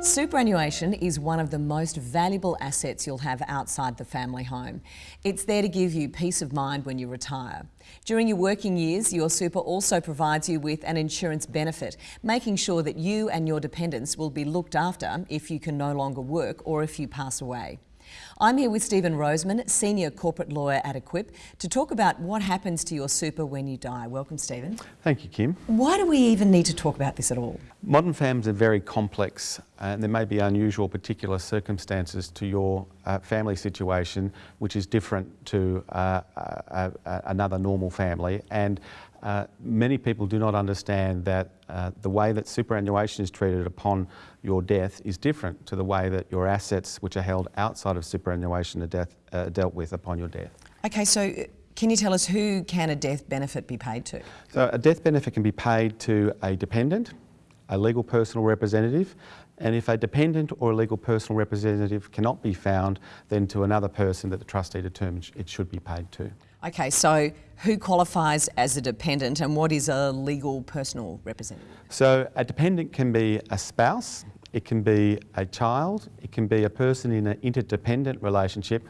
Superannuation is one of the most valuable assets you'll have outside the family home. It's there to give you peace of mind when you retire. During your working years, your super also provides you with an insurance benefit, making sure that you and your dependents will be looked after if you can no longer work or if you pass away. I'm here with Stephen Roseman, Senior Corporate Lawyer at Equip, to talk about what happens to your super when you die. Welcome, Stephen. Thank you, Kim. Why do we even need to talk about this at all? Modern families are very complex and there may be unusual particular circumstances to your uh, family situation which is different to uh, uh, uh another normal family and uh, many people do not understand that uh, the way that superannuation is treated upon your death is different to the way that your assets which are held outside of superannuation are death, uh, dealt with upon your death. Okay, so uh, can you tell us who can a death benefit be paid to? So a death benefit can be paid to a dependent, a legal personal representative, and if a dependent or a legal personal representative cannot be found, then to another person that the trustee determines it should be paid to. Okay, so who qualifies as a dependent and what is a legal personal representative? So a dependent can be a spouse, it can be a child, it can be a person in an interdependent relationship,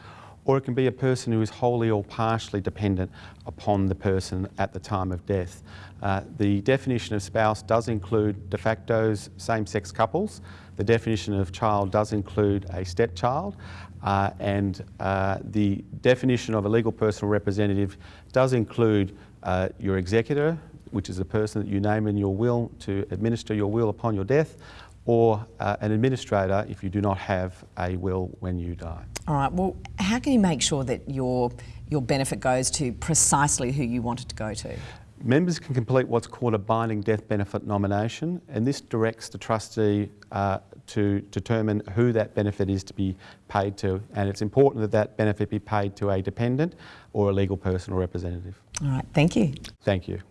or it can be a person who is wholly or partially dependent upon the person at the time of death. Uh, the definition of spouse does include de facto's same-sex couples. The definition of child does include a stepchild. Uh, and uh, the definition of a legal personal representative does include uh, your executor, which is the person that you name in your will to administer your will upon your death, or uh, an administrator if you do not have a will when you die. All right, well, how can you make sure that your, your benefit goes to precisely who you want it to go to? Members can complete what's called a binding death benefit nomination and this directs the trustee uh, to determine who that benefit is to be paid to and it's important that that benefit be paid to a dependent or a legal personal representative. All right, thank you. Thank you.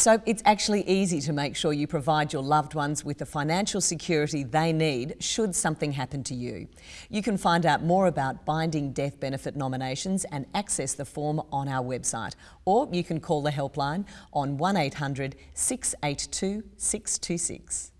So it's actually easy to make sure you provide your loved ones with the financial security they need should something happen to you. You can find out more about binding death benefit nominations and access the form on our website. Or you can call the helpline on 1800 682 626.